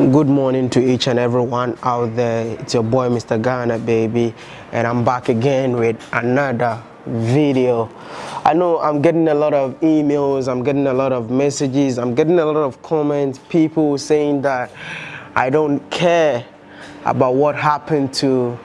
Good morning to each and everyone out there. It's your boy Mr. Ghana baby and I'm back again with another video. I know I'm getting a lot of emails, I'm getting a lot of messages, I'm getting a lot of comments, people saying that I don't care about what happened to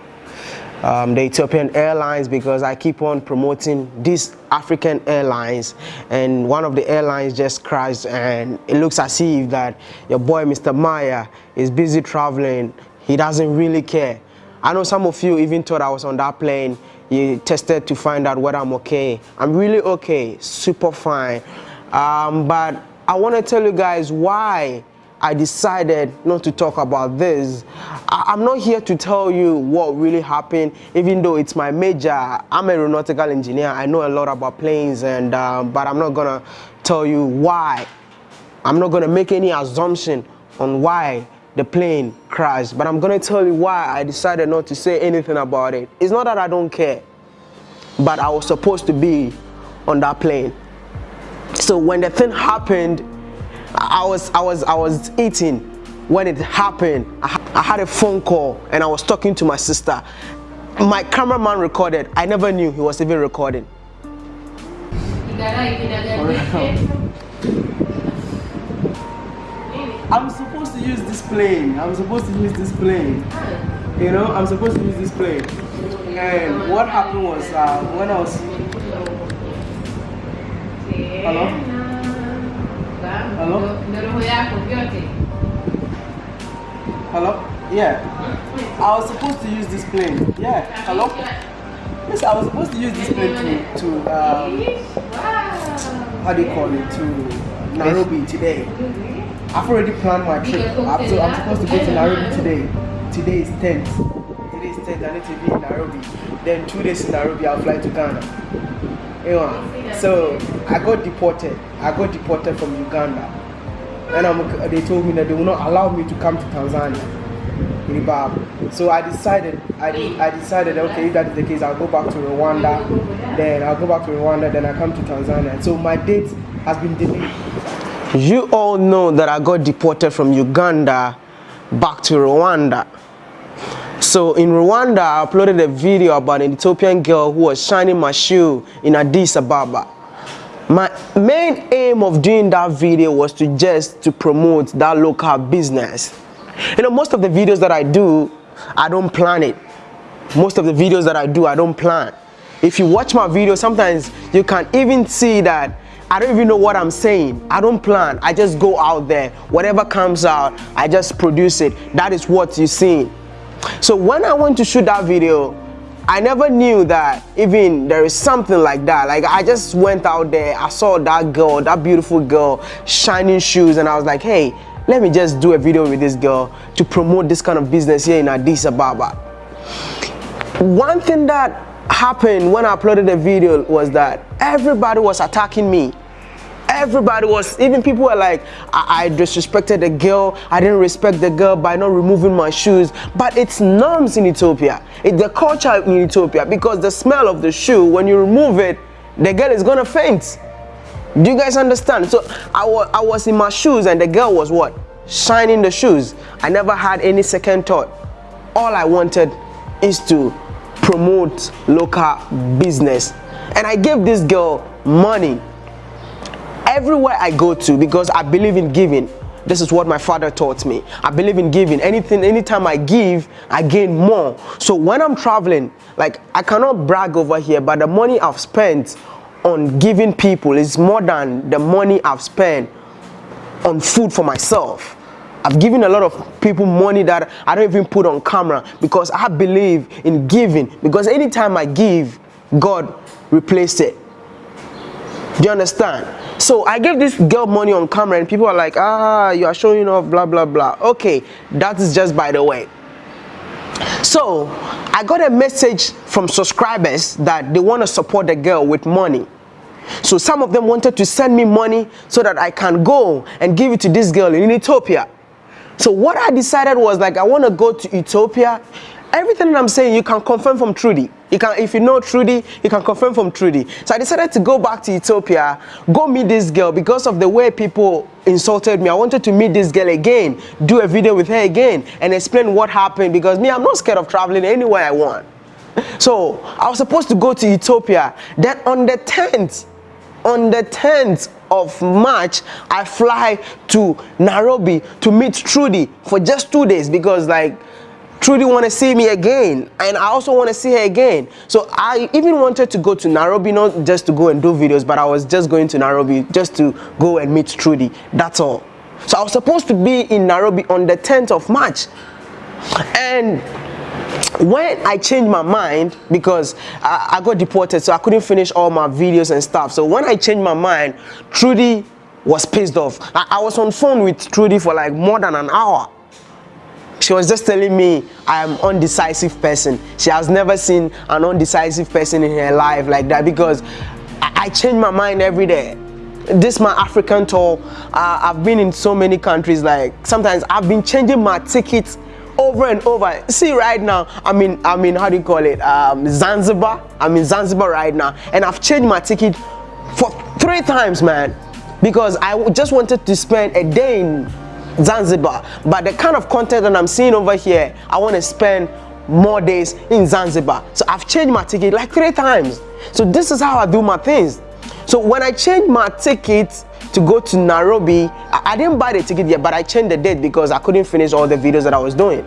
um, the Ethiopian Airlines because I keep on promoting these African airlines and one of the airlines just crashed and it looks as if that your boy Mr. Maya is busy traveling. He doesn't really care. I know some of you even thought I was on that plane. You tested to find out whether I'm okay. I'm really okay, super fine. Um, but I want to tell you guys why I decided not to talk about this. I am not here to tell you what really happened, even though it's my major. I'm aeronautical engineer. I know a lot about planes, and um, but I'm not gonna tell you why. I'm not gonna make any assumption on why the plane crashed, but I'm gonna tell you why I decided not to say anything about it. It's not that I don't care, but I was supposed to be on that plane. So when the thing happened, I was, I was, I was eating when it happened. I, I had a phone call and I was talking to my sister. My cameraman recorded. I never knew he was even recording. I'm supposed to use this plane. I'm supposed to use this plane. You know, I'm supposed to use this plane. And what happened was uh, when I was. Hello? Hello? Hello? Yeah. I was supposed to use this plane. Yeah. Hello? Yes, I was supposed to use this plane to, to um, how do you call it, to Nairobi today. I've already planned my trip. I'm, so, I'm supposed to go to Nairobi today. Today is 10th. Today is 10th. I need to be in Nairobi. Then two days in Nairobi, I'll fly to Ghana. So I got deported. I got deported from Uganda. And I'm, they told me that they will not allow me to come to Tanzania. So I decided, I, I decided, okay, if that is the case, I'll go back to Rwanda. Then I'll go back to Rwanda, then I come to Tanzania. So my date has been delayed. You all know that I got deported from Uganda back to Rwanda. So in Rwanda, I uploaded a video about an Ethiopian girl who was shining my shoe in Addis Ababa. My main aim of doing that video was to just to promote that local business. You know, most of the videos that I do, I don't plan it. Most of the videos that I do, I don't plan. If you watch my video, sometimes you can even see that I don't even know what I'm saying. I don't plan. I just go out there. Whatever comes out, I just produce it. That is what you're seeing. So when I went to shoot that video, I never knew that even there is something like that. Like I just went out there, I saw that girl, that beautiful girl, shining shoes, and I was like, hey, let me just do a video with this girl to promote this kind of business here in Addis Ababa. One thing that happened when I uploaded the video was that everybody was attacking me everybody was even people were like I, I, disrespected the girl. I didn't respect the girl by not removing my shoes. But it's norms in ethiopia. It's the culture in ethiopia because the smell of the shoe when you remove it the girl is gonna faint. Do you guys understand? So I, wa I was in my shoes and the girl was what? Shining the shoes. I never had any second thought. All i wanted is to promote local business. And i gave this girl money everywhere I go to because I believe in giving. This is what my father taught me. I believe in giving. Anything, anytime I give, I gain more. So when I'm traveling, like I cannot brag over here, but the money I've spent on giving people is more than the money I've spent on food for myself. I've given a lot of people money that I don't even put on camera because I believe in giving. Because anytime I give, God replaced it. Do you understand? So I gave this girl money on camera and people are like, ah, you are showing off, blah, blah, blah. Okay, that is just by the way. So I got a message from subscribers that they want to support the girl with money. So some of them wanted to send me money so that I can go and give it to this girl in Ethiopia. So what I decided was like, I want to go to Ethiopia everything that I'm saying, you can confirm from Trudy. You can, if you know Trudy, you can confirm from Trudy. So I decided to go back to Ethiopia, go meet this girl because of the way people insulted me. I wanted to meet this girl again, do a video with her again, and explain what happened because me, I'm not scared of traveling anywhere I want. So I was supposed to go to Ethiopia. Then on the 10th, on the 10th of March, I fly to Nairobi to meet Trudy for just two days because like Trudy want to see me again and I also want to see her again. So I even wanted to go to Nairobi not just to go and do videos but I was just going to Nairobi just to go and meet Trudy. That's all. So I was supposed to be in Nairobi on the 10th of March and when I changed my mind because I, I, got deported so I couldn't finish all my videos and stuff so when I changed my mind Trudy was pissed off I, I was on phone with Trudy for like more than an hour she was just telling me I'm undecisive person she has never seen an undecisive person in her life like that because I, I change my mind every day this my African tour uh, I've been in so many countries like sometimes I've been changing my tickets over and over. See right now, I mean, I mean, how do you call it? Um, Zanzibar. I'm in Zanzibar right now, and I've changed my ticket for three times, man, because I just wanted to spend a day in Zanzibar. But the kind of content that I'm seeing over here, I want to spend more days in Zanzibar. So I've changed my ticket like three times. So this is how I do my things. So when I change my ticket to go to Nairobi. I, I didn't buy the ticket yet, but I changed the date because I couldn't finish all the videos that I was doing.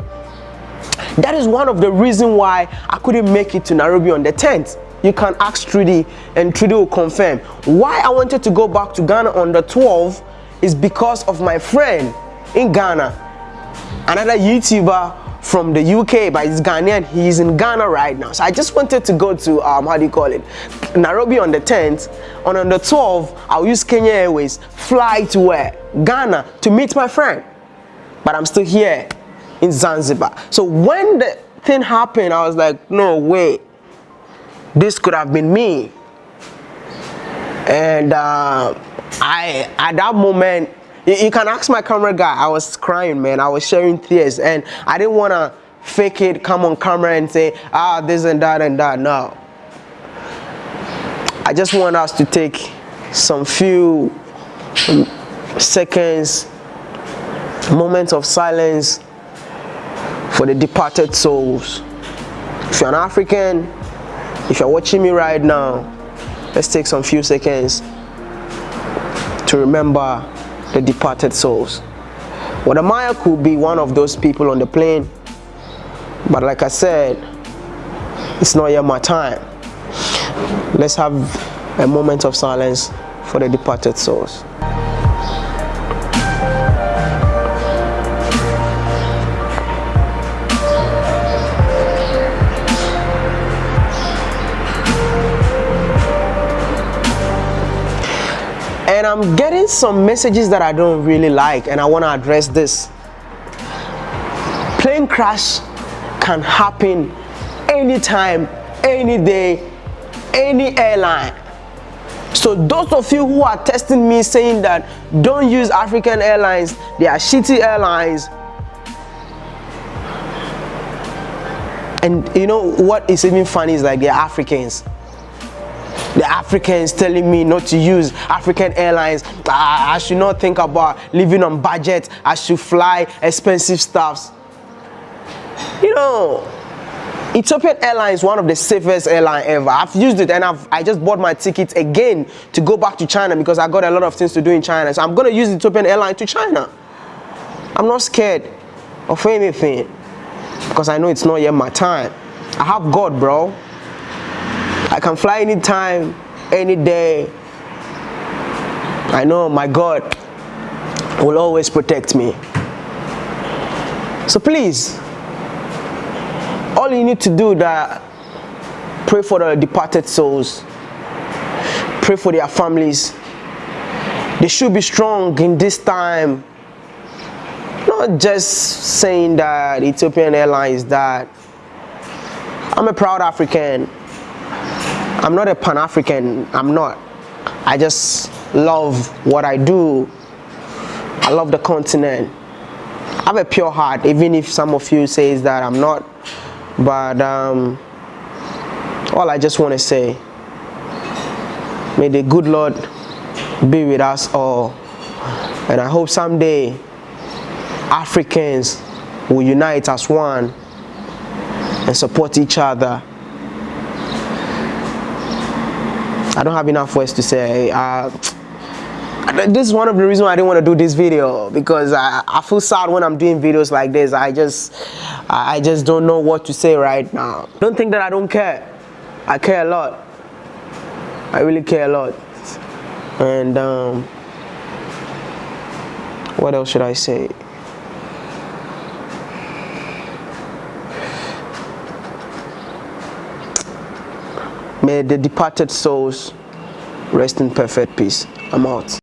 That is one of the reasons why I couldn't make it to Nairobi on the 10th. You can ask Trudy and Trudy will confirm. Why I wanted to go back to Ghana on the 12th is because of my friend in Ghana, another YouTuber from the UK, but he's Ghanaian. He's in Ghana right now. So I just wanted to go to, um, how do you call it, Nairobi on the 10th. On, on the 12th, I'll use Kenya Airways, fly to where? Ghana to meet my friend. But I'm still here in Zanzibar. So when the thing happened, I was like, no way. This could have been me. And uh, I, at that moment, you, you can ask my camera guy. I was crying, man. I was sharing tears, and I didn't want to fake it, come on camera and say, ah, this and that and that. No. I just want us to take some few seconds, moments of silence for the departed souls. If you're an African, if you're watching me right now, let's take some few seconds to remember the departed souls. Wode Maya could be one of those people on the plane, but like I said, it's not yet my time. Let's have a moment of silence for the departed souls. And I'm getting some messages that I don't really like and I want to address this. Plane crash can happen anytime, any day, any airline. So those of you who are testing me saying that don't use African airlines, they are shitty airlines. And you know what is even funny is like they're Africans the Africans telling me not to use African airlines. I, I should not think about living on budget. I should fly expensive stuffs. You know, Ethiopian Airlines is one of the safest airline ever. I've used it and I've, I just bought my ticket again to go back to China because I got a lot of things to do in China. So I'm going to use Ethiopian Airlines to China. I'm not scared of anything because I know it's not yet my time. I have God, bro. I can fly anytime, any day. I know my God will always protect me. So please, all you need to do that pray for the departed souls, pray for their families. They should be strong in this time. Not just saying that Ethiopian Airlines that I'm a proud African. I'm not a Pan-African, I'm not. I just love what I do. I love the continent. I have a pure heart, even if some of you says that I'm not but um, all I just want to say, may the good Lord be with us all, and I hope someday Africans will unite as one and support each other. I don't have enough words to say. Uh, this is one of the reasons I didn't want to do this video because I, I feel sad when I'm doing videos like this. I just I just don't know what to say right now. Don't think that I don't care. I care a lot. I really care a lot. And um, what else should I say? May the departed souls rest in perfect peace. I'm out.